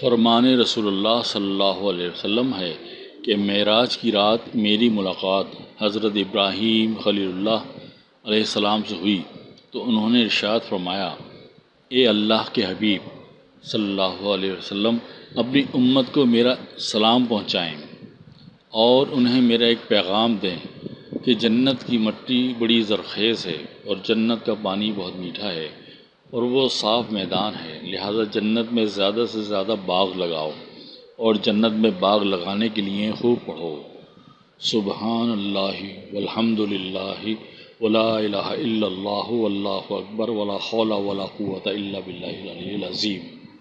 فرمان رسول اللہ صلی اللہ علیہ وسلم ہے کہ معراج کی رات میری ملاقات حضرت ابراہیم خلیل اللہ علیہ السلام سے ہوئی تو انہوں نے ارشاد فرمایا، اے اللہ کے حبیب، صلی اللہ علیہ وسلم، اپنی امت کو میرا سلام پہنچائیں اور انہیں میرا ایک پیغام دیں کہ جنت کی مٹی بڑی زرخیز ہے اور جنت کا پانی بہت میٹھا ہے اور وہ صاف میدان ہے۔ لہٰذا جنت میں زیادہ سے زیادہ باغ لگاؤ اور جنت میں باغ لگانے کے لیے خوب پڑھو۔ سبحان اللہ والحمد للہ ولا الہ الا اللہ واللہ اکبر ولا حول ولا قوت الا باللہ العلی العظیم۔